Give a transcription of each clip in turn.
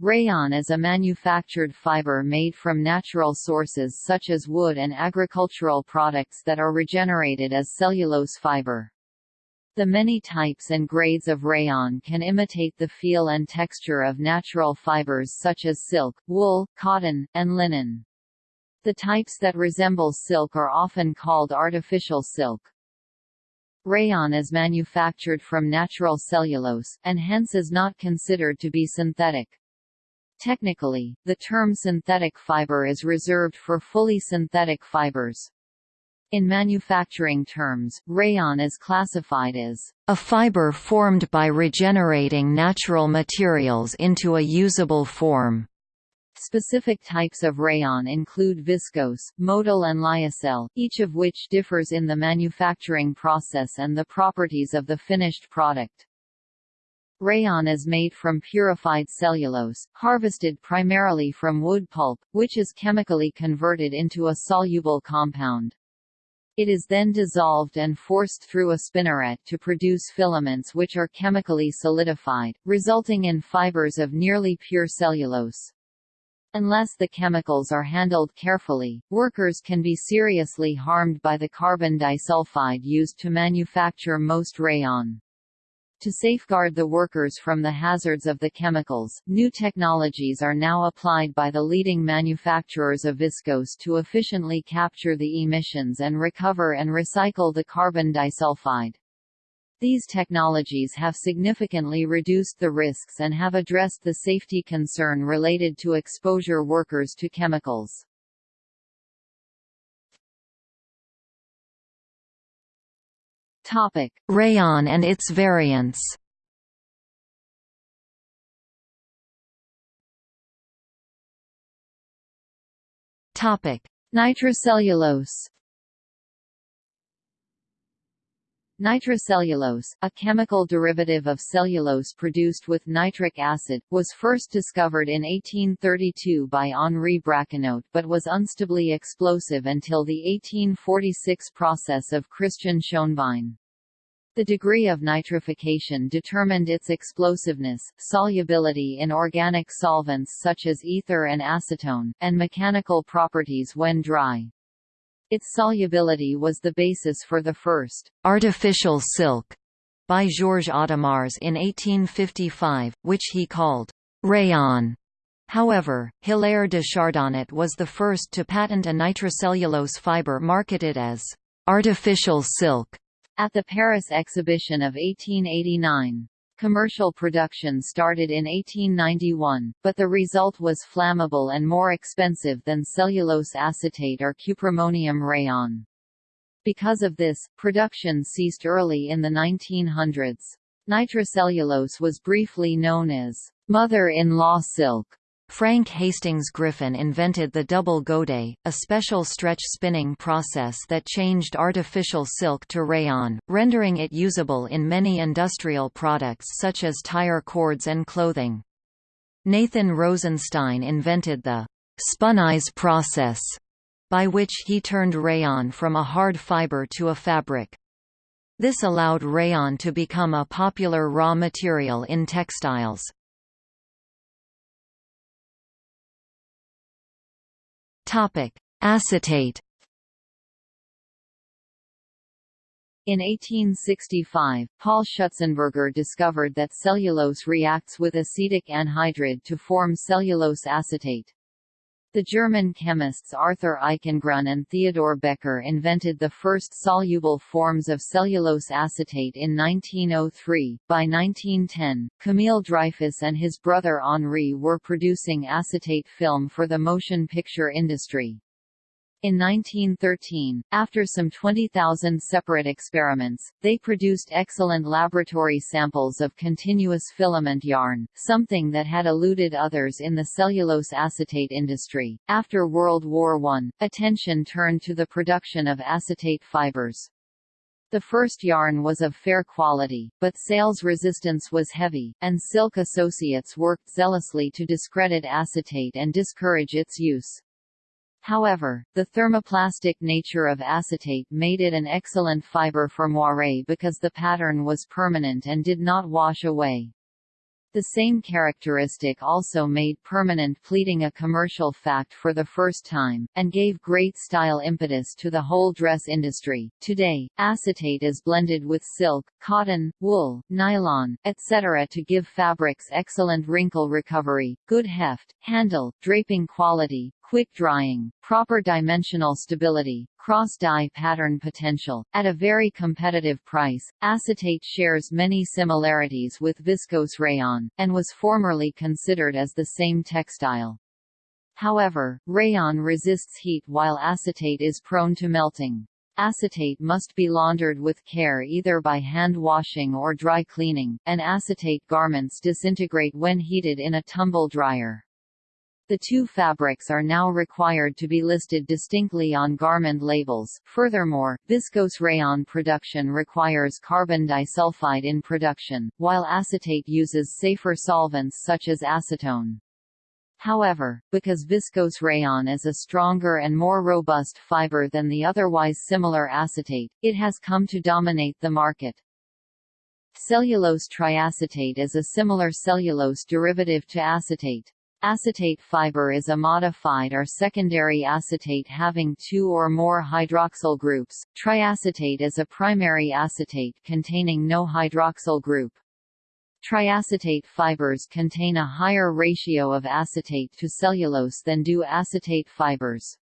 Rayon is a manufactured fiber made from natural sources such as wood and agricultural products that are regenerated as cellulose fiber. The many types and grades of rayon can imitate the feel and texture of natural fibers such as silk, wool, cotton, and linen. The types that resemble silk are often called artificial silk. Rayon is manufactured from natural cellulose, and hence is not considered to be synthetic. Technically, the term synthetic fiber is reserved for fully synthetic fibers. In manufacturing terms, rayon is classified as a fiber formed by regenerating natural materials into a usable form. Specific types of rayon include viscose, modal and lyocell, each of which differs in the manufacturing process and the properties of the finished product. Rayon is made from purified cellulose, harvested primarily from wood pulp, which is chemically converted into a soluble compound. It is then dissolved and forced through a spinneret to produce filaments which are chemically solidified, resulting in fibers of nearly pure cellulose. Unless the chemicals are handled carefully, workers can be seriously harmed by the carbon disulfide used to manufacture most rayon. To safeguard the workers from the hazards of the chemicals, new technologies are now applied by the leading manufacturers of viscose to efficiently capture the emissions and recover and recycle the carbon disulfide. These technologies have significantly reduced the risks and have addressed the safety concern related to exposure workers to chemicals. Topic: Rayon and its variants. Topic: Nitrocellulose. Nitrocellulose, a chemical derivative of cellulose produced with nitric acid, was first discovered in 1832 by Henri Braconnot but was unstably explosive until the 1846 process of Christian Schoenbein. The degree of nitrification determined its explosiveness, solubility in organic solvents such as ether and acetone, and mechanical properties when dry. Its solubility was the basis for the first artificial silk by Georges Audemars in 1855, which he called rayon. However, Hilaire de Chardonnet was the first to patent a nitrocellulose fiber marketed as artificial silk at the Paris exhibition of 1889. Commercial production started in 1891, but the result was flammable and more expensive than cellulose acetate or cuprammonium rayon. Because of this, production ceased early in the 1900s. Nitrocellulose was briefly known as mother-in-law silk Frank Hastings Griffin invented the double godet, a special stretch spinning process that changed artificial silk to rayon, rendering it usable in many industrial products such as tire cords and clothing. Nathan Rosenstein invented the spunnize process, by which he turned rayon from a hard fiber to a fabric. This allowed rayon to become a popular raw material in textiles. Topic: Acetate. In 1865, Paul Schutzenberger discovered that cellulose reacts with acetic anhydride to form cellulose acetate. The German chemists Arthur Eichengrun and Theodor Becker invented the first soluble forms of cellulose acetate in 1903. By 1910, Camille Dreyfus and his brother Henri were producing acetate film for the motion picture industry. In 1913, after some 20,000 separate experiments, they produced excellent laboratory samples of continuous filament yarn, something that had eluded others in the cellulose acetate industry. After World War I, attention turned to the production of acetate fibers. The first yarn was of fair quality, but sales resistance was heavy, and Silk Associates worked zealously to discredit acetate and discourage its use. However, the thermoplastic nature of acetate made it an excellent fiber for moire because the pattern was permanent and did not wash away. The The same characteristic also made permanent pleating a commercial fact for the first time, and gave great style impetus to the whole dress industry. Today, acetate is blended with silk, cotton, wool, nylon, etc. to give fabrics excellent wrinkle recovery, good heft, handle, draping quality, quick drying, proper dimensional stability, cross-dye pattern potential. At a very competitive price, acetate shares many similarities with viscose rayon, and was formerly considered as the same textile. However, rayon resists heat while acetate is prone to melting. Acetate must be laundered with care either by hand washing or dry cleaning, and acetate garments disintegrate when heated in a tumble dryer. The two fabrics are now required to be listed distinctly on garment labels. Furthermore, viscose rayon production requires carbon disulfide in production, while acetate uses safer solvents such as acetone. However, because viscose rayon is a stronger and more robust fiber than the otherwise similar acetate, it has come to dominate the market. Cellulose triacetate is a similar cellulose derivative to acetate. Acetate fiber is a modified or secondary acetate having two or more hydroxyl groups. Triacetate is a primary acetate containing no hydroxyl group. Triacetate fibers contain a higher ratio of acetate to cellulose than do acetate fibers.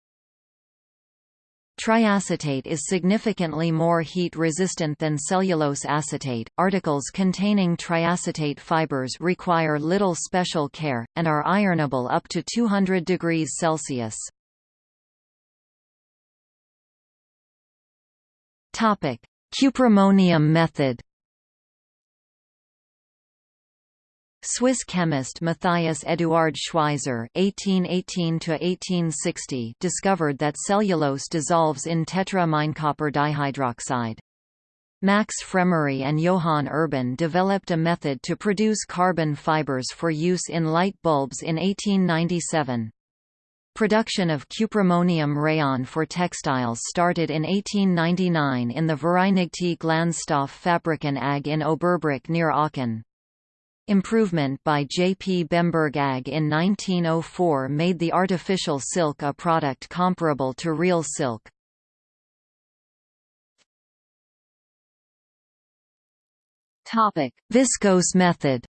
Triacetate is significantly more heat-resistant than cellulose acetate. Articles containing triacetate fibers require little special care, and are ironable up to 200 degrees Celsius. Cuprammonium method Swiss chemist Matthias Eduard Schweizer (1818–1860) discovered that cellulose dissolves in tetramine-copper dihydroxide. Max Fremery and Johann Urban developed a method to produce carbon fibers for use in light bulbs in 1897. Production of cuprammonium rayon for textiles started in 1899 in the Vereinigte Glanzstoff-Fabriken AG in Oberbruch near Aachen. Improvement by J. P. Bemberg AG in 1904 made the artificial silk a product comparable to real silk. Viscose method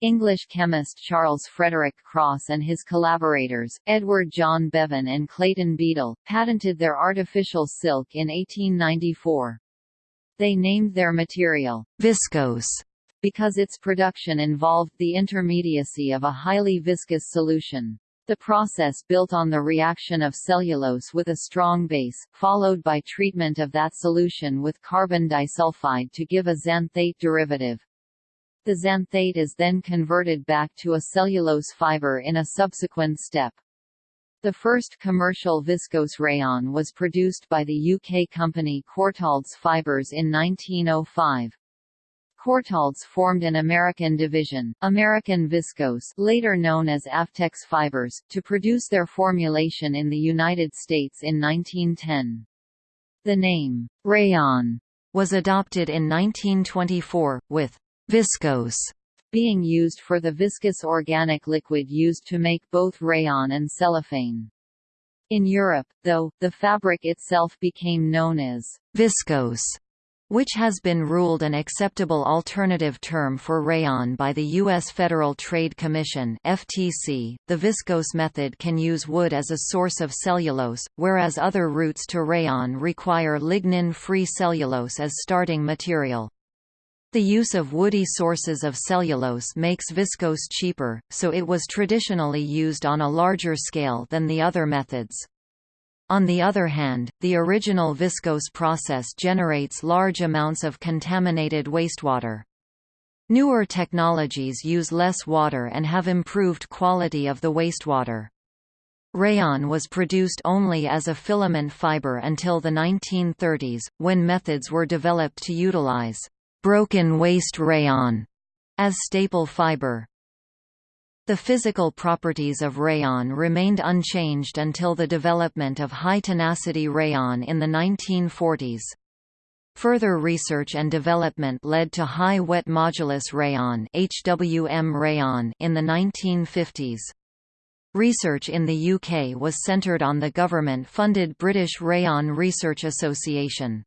English chemist Charles Frederick Cross and his collaborators, Edward John Bevan and Clayton Beadle, patented their artificial silk in 1894. They named their material viscose because its production involved the intermediacy of a highly viscous solution. The process built on the reaction of cellulose with a strong base, followed by treatment of that solution with carbon disulfide to give a xanthate derivative. The xanthate is then converted back to a cellulose fiber in a subsequent step. The first commercial viscose rayon was produced by the UK company Courtaulds Fibres in 1905. Courtaulds formed an American division, American Viscose later known as Avtex Fibers, to produce their formulation in the United States in 1910. The name, rayon, was adopted in 1924, with viscose being used for the viscous organic liquid used to make both rayon and cellophane. In Europe, though, the fabric itself became known as viscose, which has been ruled an acceptable alternative term for rayon by the U.S. Federal Trade Commission (FTC). The viscose method can use wood as a source of cellulose, whereas other routes to rayon require lignin-free cellulose as starting material. The use of woody sources of cellulose makes viscose cheaper, so it was traditionally used on a larger scale than the other methods. On the other hand, the original viscose process generates large amounts of contaminated wastewater. Newer technologies use less water and have improved quality of the wastewater. Rayon was produced only as a filament fiber until the 1930s, when methods were developed to utilize broken waste rayon as staple fiber. The physical properties of rayon remained unchanged until the development of high-tenacity rayon in the 1940s. Further research and development led to high wet modulus rayon (HWM rayon) in the 1950s. Research in the UK was centred on the government-funded British Rayon Research Association.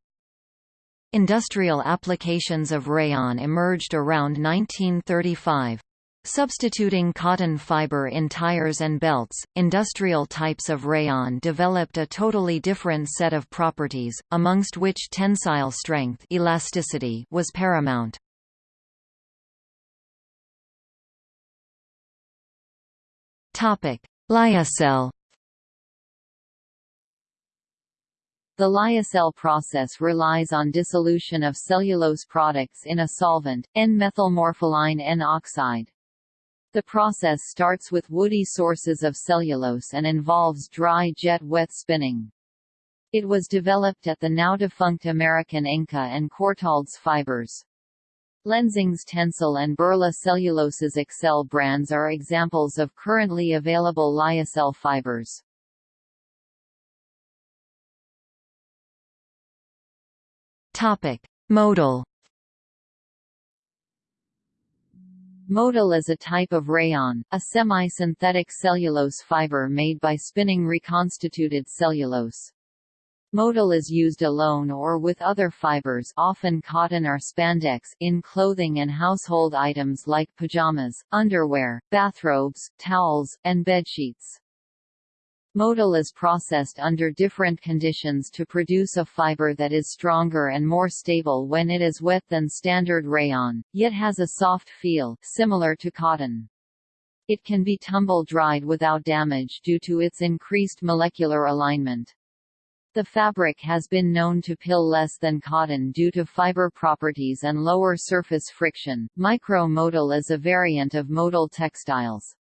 Industrial applications of rayon emerged around 1935. Substituting cotton fiber in tires and belts, industrial types of rayon developed a totally different set of properties, amongst which tensile strength elasticity was paramount. Lyocell The lyocell process relies on dissolution of cellulose products in a solvent, N-methylmorpholine N-oxide. The process starts with woody sources of cellulose and involves dry jet wet spinning. It was developed at the now-defunct American Enka and Courtaulds fibers. Lenzing's Tencel and Birla Cellulose's Excel brands are examples of currently available lyocell fibers. Modal Modal is a type of rayon, a semi-synthetic cellulose fiber made by spinning reconstituted cellulose. Modal is used alone or with other fibers often cotton or spandex in clothing and household items like pajamas, underwear, bathrobes, towels, and bedsheets. Modal is processed under different conditions to produce a fiber that is stronger and more stable when it is wet than standard rayon, yet has a soft feel, similar to cotton. It can be tumble-dried without damage due to its increased molecular alignment. The fabric has been known to pill less than cotton due to fiber properties and lower surface friction. Micro-modal is a variant of modal textiles.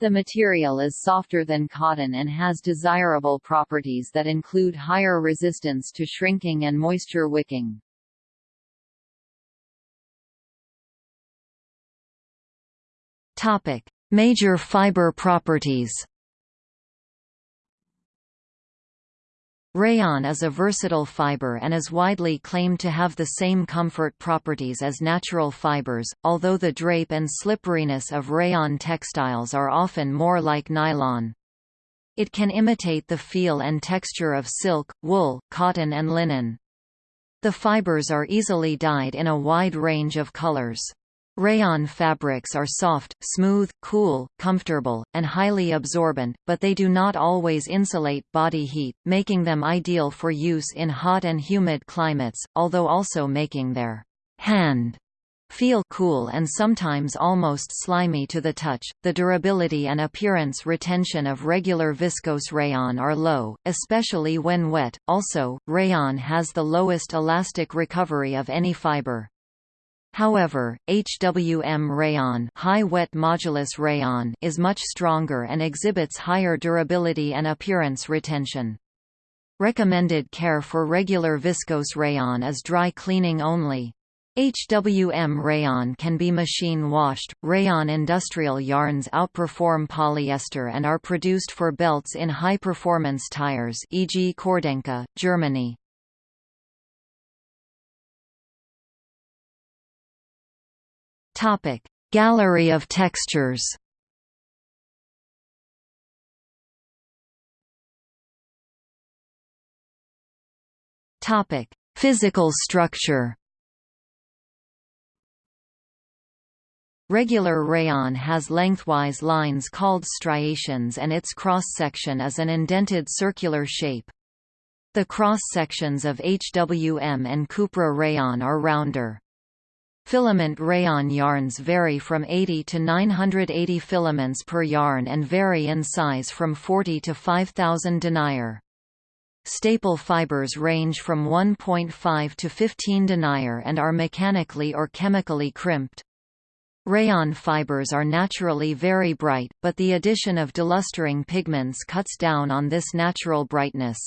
The material is softer than cotton and has desirable properties that include higher resistance to shrinking and moisture wicking. Topic: Major fiber properties. Rayon is a versatile fiber and is widely claimed to have the same comfort properties as natural fibers, although the drape and slipperiness of rayon textiles are often more like nylon. It can imitate the feel and texture of silk, wool, cotton and linen. The fibers are easily dyed in a wide range of colors. Rayon fabrics are soft, smooth, cool, comfortable, and highly absorbent, but they do not always insulate body heat, making them ideal for use in hot and humid climates, although also making their hand feel cool and sometimes almost slimy to the touch. The durability and appearance retention of regular viscose rayon are low, especially when wet. Also, rayon has the lowest elastic recovery of any fiber. However, HWM rayon, high wet modulus rayon is much stronger and exhibits higher durability and appearance retention. Recommended care for regular viscose rayon is dry cleaning only. HWM rayon can be machine washed. Rayon industrial yarns outperform polyester and are produced for belts in high performance tires, e.g. Cordenka, Germany. Topic: Gallery of textures. Topic: Physical structure. Regular rayon has lengthwise lines called striations and its cross-section is an indented circular shape. The cross-sections of HWM and Cupra rayon are rounder. Filament rayon yarns vary from 80 to 980 filaments per yarn and vary in size from 40 to 5000 denier. Staple fibers range from 1.5 to 15 denier and are mechanically or chemically crimped. Rayon fibers are naturally very bright, but the addition of delustering pigments cuts down on this natural brightness.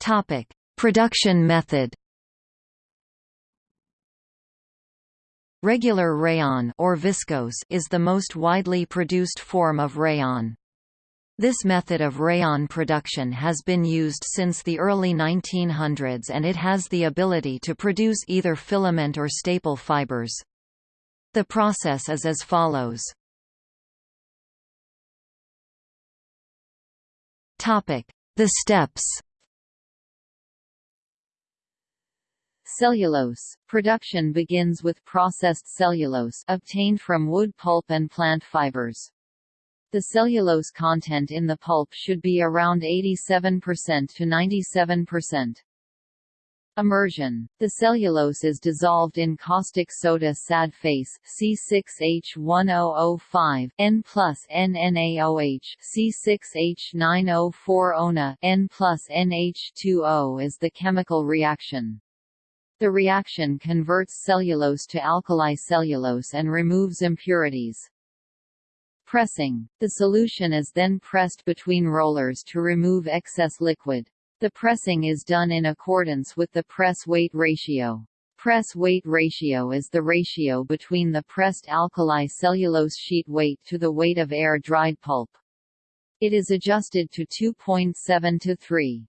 Topic: Production method. Regular rayon or viscose is the most widely produced form of rayon. This method of rayon production has been used since the early 1900s and it has the ability to produce either filament or staple fibers. The process is as follows. The steps Cellulose. Production begins with processed cellulose obtained from wood pulp and plant fibers. The cellulose content in the pulp should be around 87% to 97%. Immersion. The cellulose is dissolved in caustic soda sad face C6H1005 N plus NNaOH C6H9O4 N plus NH2O is the chemical reaction. The reaction converts cellulose to alkali cellulose and removes impurities. Pressing. The solution is then pressed between rollers to remove excess liquid. The pressing is done in accordance with the press-weight ratio. Press-weight ratio is the ratio between the pressed alkali cellulose sheet weight to the weight of air-dried pulp. It is adjusted to 2.7 to 3.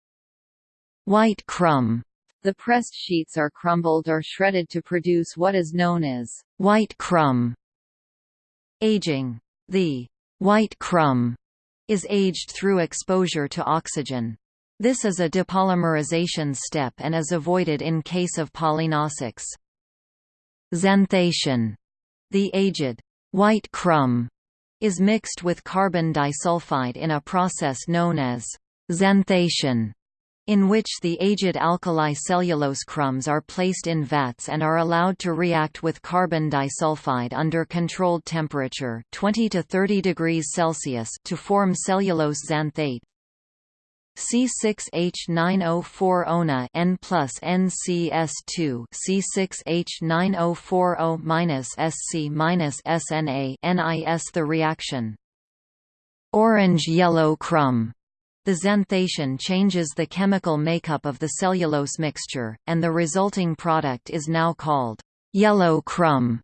White crumb. The pressed sheets are crumbled or shredded to produce what is known as white crumb. Aging the white crumb is aged through exposure to oxygen. This is a depolymerization step and is avoided in case of polynosics. Xanthation. The aged white crumb is mixed with carbon disulfide in a process known as xanthation in which the aged alkali cellulose crumbs are placed in vats and are allowed to react with carbon disulfide under controlled temperature 20 to 30 degrees Celsius to form cellulose xanthate. C6H9O4 N plus NCS2 C6H9040 minus SC SNA NIS the reaction Orange-yellow crumb the xanthation changes the chemical makeup of the cellulose mixture, and the resulting product is now called yellow crumb.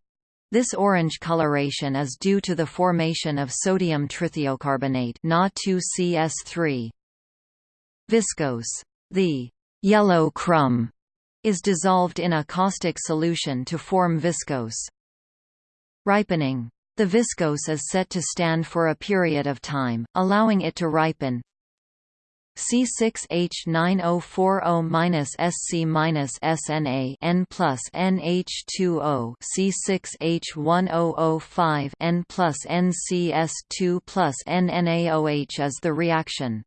This orange coloration is due to the formation of sodium trithiocarbonate Na2CS3. Viscose. The yellow crumb is dissolved in a caustic solution to form viscose. Ripening. The viscose is set to stand for a period of time, allowing it to ripen, C6H9040-SC-SNA N plus NH2O C6H1005 N plus NCS2 plus NNaOH is the reaction.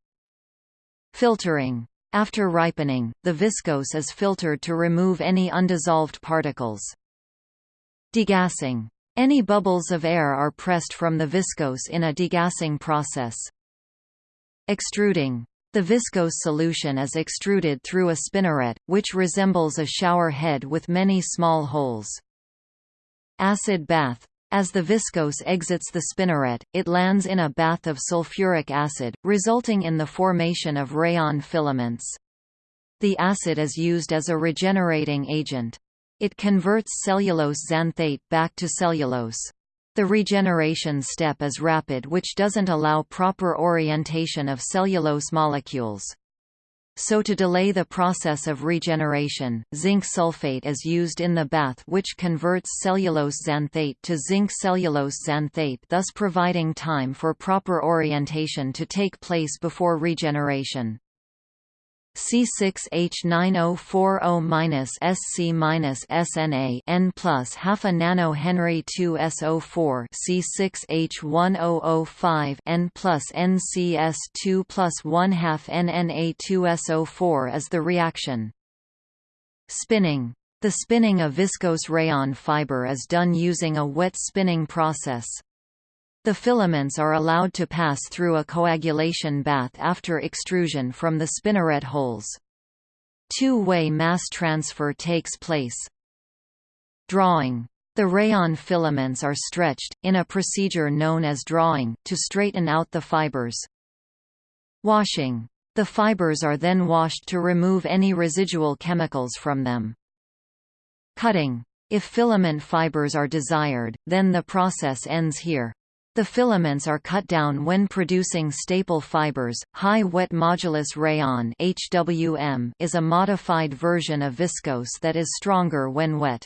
Filtering. After ripening, the viscose is filtered to remove any undissolved particles. Degassing. Any bubbles of air are pressed from the viscose in a degassing process. Extruding. The viscose solution is extruded through a spinneret, which resembles a shower head with many small holes. Acid bath. As the viscose exits the spinneret, it lands in a bath of sulfuric acid, resulting in the formation of rayon filaments. The acid is used as a regenerating agent. It converts cellulose xanthate back to cellulose. The regeneration step is rapid which doesn't allow proper orientation of cellulose molecules. So to delay the process of regeneration, zinc sulfate is used in the bath which converts cellulose xanthate to zinc cellulose xanthate thus providing time for proper orientation to take place before regeneration. C6H9040-SC-SNA N plus half a nano Henry 2 SO4 C6H1005 N plus NCS2 plus 1 half NNA2 SO4 is the reaction. Spinning. The spinning of viscose rayon fiber is done using a wet spinning process. The filaments are allowed to pass through a coagulation bath after extrusion from the spinneret holes. Two-way mass transfer takes place. Drawing. The rayon filaments are stretched, in a procedure known as drawing, to straighten out the fibers. Washing. The fibers are then washed to remove any residual chemicals from them. Cutting. If filament fibers are desired, then the process ends here. The filaments are cut down when producing staple fibers. High wet modulus rayon (HWM) is a modified version of viscose that is stronger when wet.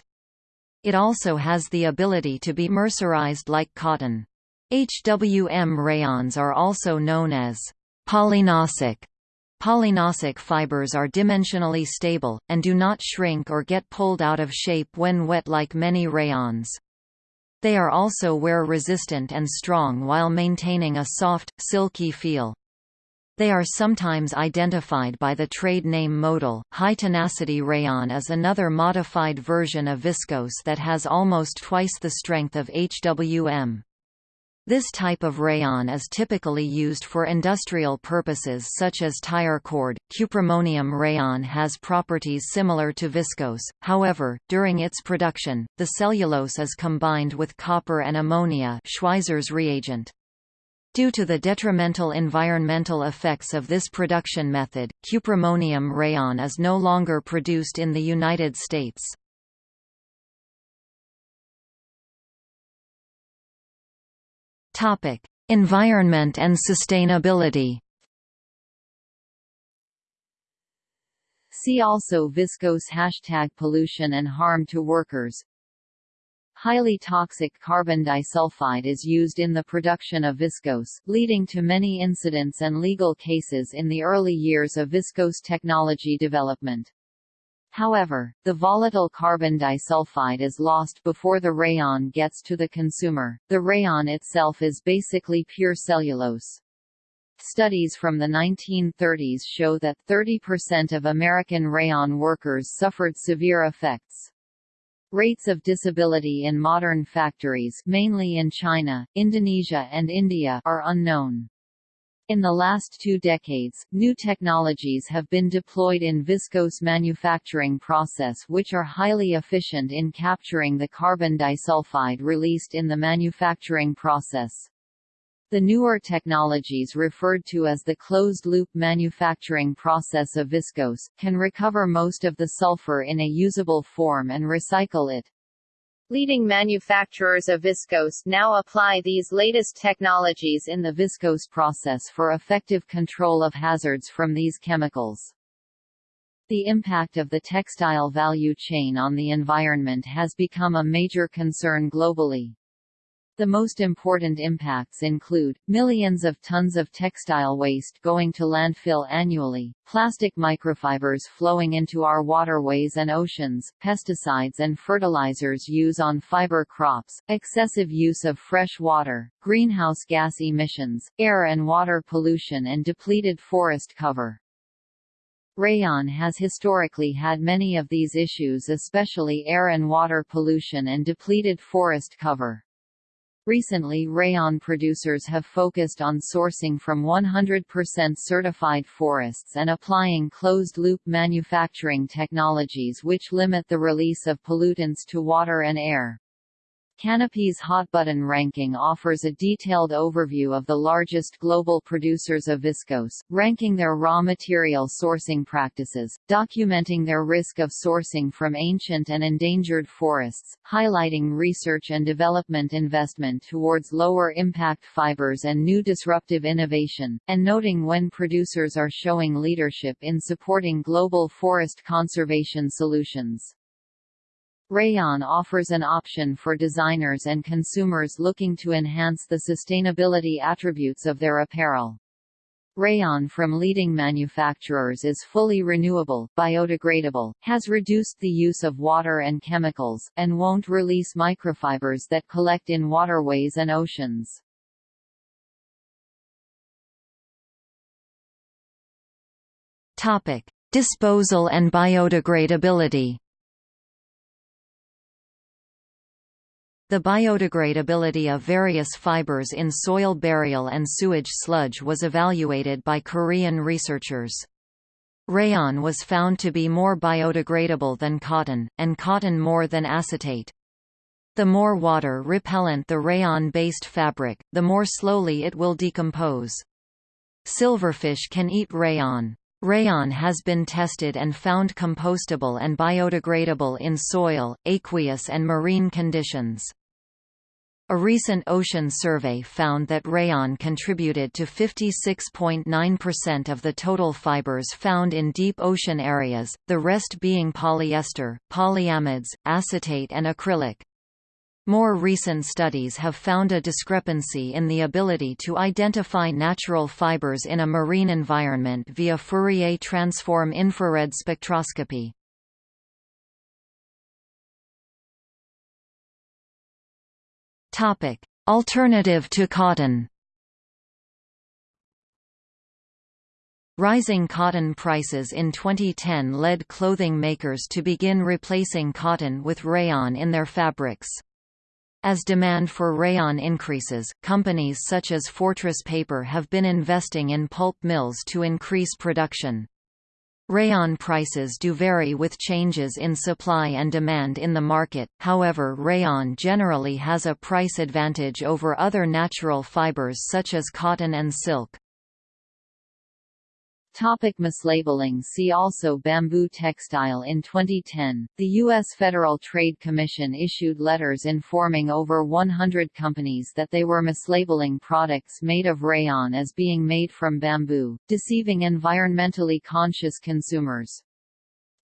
It also has the ability to be mercerized like cotton. HWM rayons are also known as polynosic. Polynosic fibers are dimensionally stable, and do not shrink or get pulled out of shape when wet like many rayons. They are also wear-resistant and strong while maintaining a soft, silky feel. They are sometimes identified by the trade name modal. High tenacity rayon is another modified version of viscose that has almost twice the strength of HWM. This type of rayon is typically used for industrial purposes such as tire cord. Cuprammonium rayon has properties similar to viscose, however, during its production, the cellulose is combined with copper and ammonia Schweizer's reagent. Due to the detrimental environmental effects of this production method, cuprammonium rayon is no longer produced in the United States. Topic: Environment and sustainability. See also viscose hashtag pollution and harm to workers. Highly toxic carbon disulfide is used in the production of viscose, leading to many incidents and legal cases in the early years of viscose technology development. However, the volatile carbon disulfide is lost before the rayon gets to the consumer. The rayon itself is basically pure cellulose. Studies from the 1930s show that 30% of American rayon workers suffered severe effects. Rates of disability in modern factories mainly in China, Indonesia and India are unknown. In the last two decades, new technologies have been deployed in viscose manufacturing process which are highly efficient in capturing the carbon disulfide released in the manufacturing process. The newer technologies referred to as the closed-loop manufacturing process of viscose, can recover most of the sulfur in a usable form and recycle it. Leading manufacturers of viscose now apply these latest technologies in the viscose process for effective control of hazards from these chemicals. The impact of the textile value chain on the environment has become a major concern globally. The most important impacts include, millions of tons of textile waste going to landfill annually, plastic microfibers flowing into our waterways and oceans, pesticides and fertilizers use on fiber crops, excessive use of fresh water, greenhouse gas emissions, air and water pollution and depleted forest cover. Rayon has historically had many of these issues especially air and water pollution and depleted forest cover. Recently rayon producers have focused on sourcing from 100% certified forests and applying closed-loop manufacturing technologies which limit the release of pollutants to water and air. Canopy's Hot Button ranking offers a detailed overview of the largest global producers of viscose, ranking their raw material sourcing practices, documenting their risk of sourcing from ancient and endangered forests, highlighting research and development investment towards lower impact fibers and new disruptive innovation, and noting when producers are showing leadership in supporting global forest conservation solutions. Rayon offers an option for designers and consumers looking to enhance the sustainability attributes of their apparel. Rayon from leading manufacturers is fully renewable, biodegradable, has reduced the use of water and chemicals, and won't release microfibers that collect in waterways and oceans. Topic: Disposal and biodegradability. The biodegradability of various fibers in soil burial and sewage sludge was evaluated by Korean researchers. Rayon was found to be more biodegradable than cotton, and cotton more than acetate. The more water-repellent the rayon-based fabric, the more slowly it will decompose. Silverfish can eat rayon. Rayon has been tested and found compostable and biodegradable in soil, aqueous and marine conditions. A recent ocean survey found that rayon contributed to 56.9% of the total fibers found in deep ocean areas, the rest being polyester, polyamides, acetate and acrylic. More recent studies have found a discrepancy in the ability to identify natural fibers in a marine environment via Fourier transform infrared spectroscopy. Topic: Alternative to cotton. Rising cotton prices in 2010 led clothing makers to begin replacing cotton with rayon in their fabrics. As demand for rayon increases, companies such as Fortress Paper have been investing in pulp mills to increase production. Rayon prices do vary with changes in supply and demand in the market, however rayon generally has a price advantage over other natural fibers such as cotton and silk. Topic mislabeling See also Bamboo textile In 2010, the U.S. Federal Trade Commission issued letters informing over 100 companies that they were mislabeling products made of rayon as being made from bamboo, deceiving environmentally conscious consumers.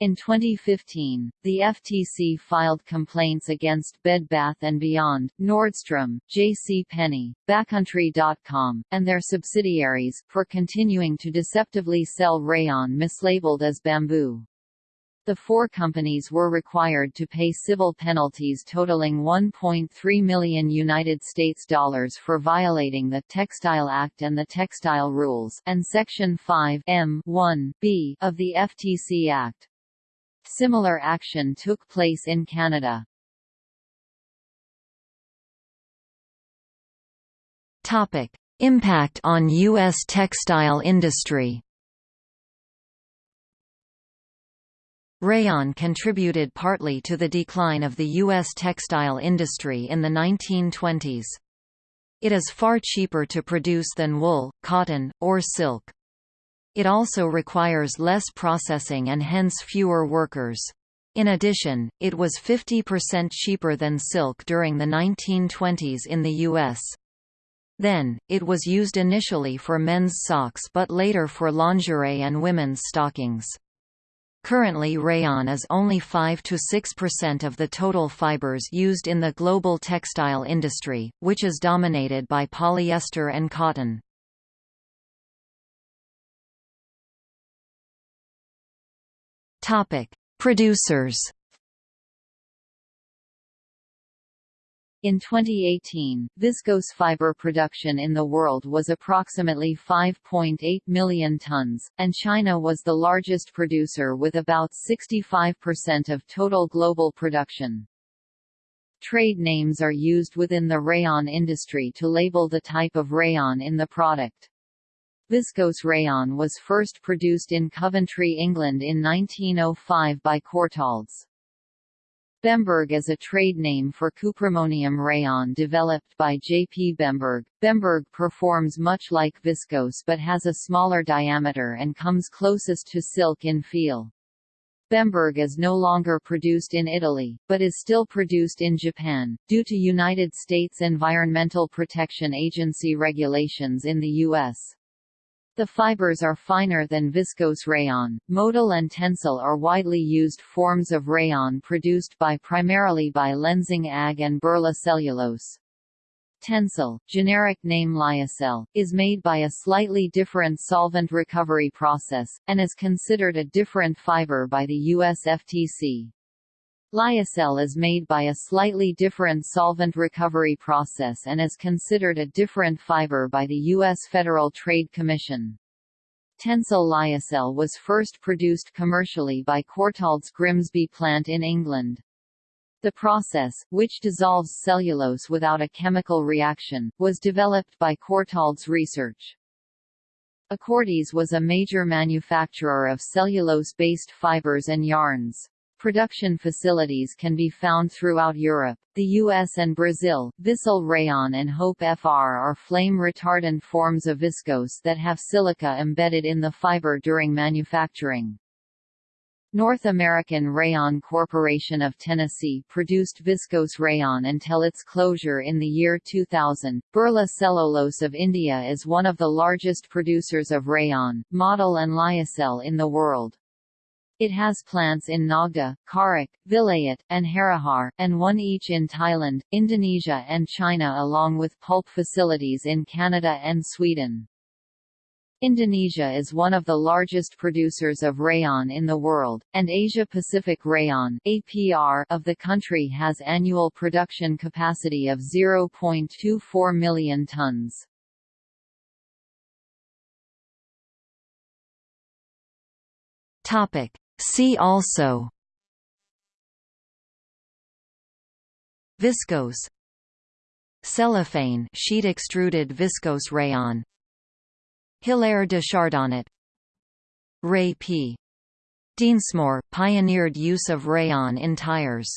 In 2015, the FTC filed complaints against Bed Bath & Beyond, Nordstrom, J.C. Penney, Backcountry.com, and their subsidiaries, for continuing to deceptively sell rayon mislabeled as bamboo. The four companies were required to pay civil penalties totaling 1.3 million United States dollars for violating the Textile Act and the Textile Rules and Section 5 M 1 B of the FTC Act. Similar action took place in Canada. Topic: Impact on U.S. textile industry. Rayon contributed partly to the decline of the U.S. textile industry in the 1920s. It is far cheaper to produce than wool, cotton, or silk. It also requires less processing and hence fewer workers. In addition, it was 50% cheaper than silk during the 1920s in the U.S. Then, it was used initially for men's socks but later for lingerie and women's stockings. Currently rayon is only 5–6% of the total fibers used in the global textile industry, which is dominated by polyester and cotton. Topic: Producers. In 2018, viscose fiber production in the world was approximately 5.8 million tons, and China was the largest producer with about 65% of total global production. Trade names are used within the rayon industry to label the type of rayon in the product. Viscose rayon was first produced in Coventry, England in 1905 by Courtaulds. Bemberg is a trade name for cuprammonium rayon developed by J. P. Bemberg. Bemberg performs much like viscose but has a smaller diameter and comes closest to silk in feel. Bemberg is no longer produced in Italy, but is still produced in Japan, due to United States Environmental Protection Agency regulations in the U.S. The fibers are finer than viscose rayon. Modal and Tencel are widely used forms of rayon produced by primarily by Lenzing AG and Birla Cellulose. Tencel, generic name Lyocell, is made by a slightly different solvent recovery process, and is considered a different fiber by the US FTC. Lyocell is made by a slightly different solvent recovery process and is considered a different fiber by the U.S. Federal Trade Commission. Tencel lyocell was first produced commercially by Courtaulds Grimsby plant in England. The process, which dissolves cellulose without a chemical reaction, was developed by Courtaulds Research. Acordis was a major manufacturer of cellulose-based fibers and yarns. Production facilities can be found throughout Europe, the US and Brazil. Visol rayon and Hope FR are flame retardant forms of viscose that have silica embedded in the fiber during manufacturing. North American Rayon Corporation of Tennessee produced viscose rayon until its closure in the year 2000. Birla Cellulose of India is one of the largest producers of rayon, modal and lyocell in the world. It has plants in Nagda, Kharach, Vilayat, and Harihar, and one each in Thailand, Indonesia and China along with pulp facilities in Canada and Sweden. Indonesia is one of the largest producers of rayon in the world, and Asia-Pacific Rayon (APR) of the country has annual production capacity of 0.24 million tons. Topic: See also Viscose Cellophane sheet extruded viscose rayon. Hilaire de Chardonnet Ray P. Dinsmore, pioneered use of rayon in tires